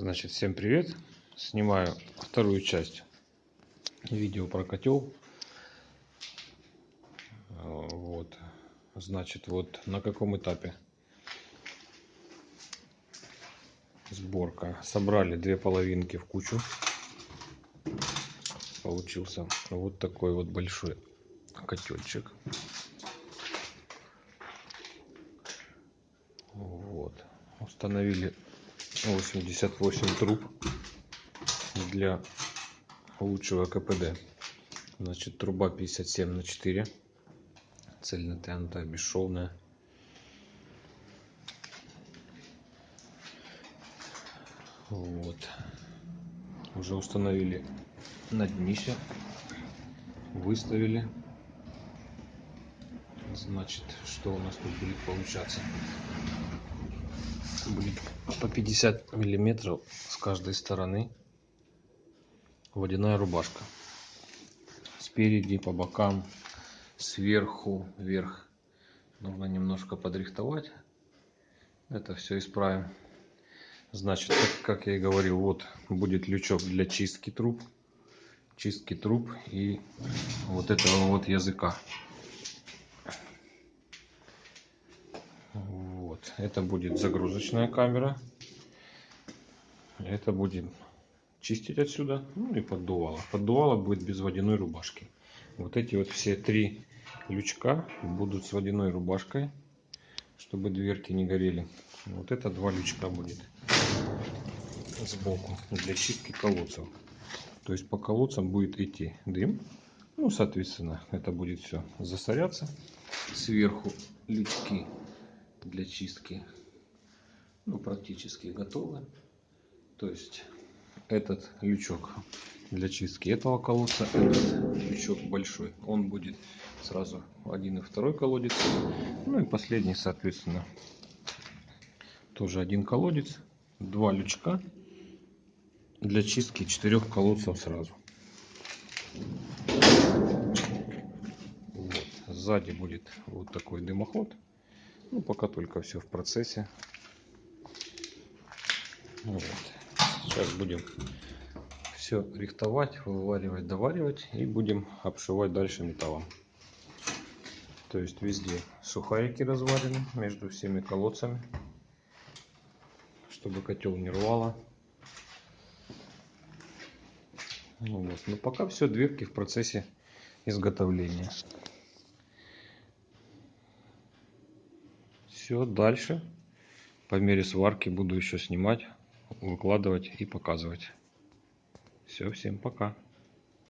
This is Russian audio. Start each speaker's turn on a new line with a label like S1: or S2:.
S1: Значит, всем привет! Снимаю вторую часть видео про котел. Вот, значит, вот на каком этапе сборка. Собрали две половинки в кучу. Получился вот такой вот большой котельчик. Вот. Установили 88 труб для лучшего КПД. Значит, труба 57 на 4. Цельнотянутая, бесшовная. Вот. Уже установили на днище. Выставили. Значит, что у нас тут будет получаться? Будет по 50 миллиметров с каждой стороны водяная рубашка. Спереди по бокам сверху вверх. Нужно немножко подрихтовать. Это все исправим. Значит как, как я и говорил вот будет лючок для чистки труб. Чистки труб и вот этого вот языка Это будет загрузочная камера. Это будем чистить отсюда. Ну и поддувало. Поддувало будет без водяной рубашки. Вот эти вот все три лючка будут с водяной рубашкой, чтобы дверки не горели. Вот это два лючка будет сбоку для чистки колодцев. То есть по колодцам будет идти дым. Ну, соответственно, это будет все засоряться. Сверху лючки для чистки ну, практически готовы. То есть этот лючок для чистки этого колодца, этот лючок большой, он будет сразу один и второй колодец. Ну и последний, соответственно, тоже один колодец, два лючка для чистки четырех колодцев сразу. Вот. Сзади будет вот такой дымоход. Ну, пока только все в процессе. Вот. Сейчас будем все рихтовать, вываривать, доваривать и будем обшивать дальше металлом. То есть везде сухарики разварены между всеми колодцами, чтобы котел не рвало. Ну вот. Но пока все дверки в процессе изготовления. Все, дальше по мере сварки буду еще снимать, выкладывать и показывать. Все, всем пока.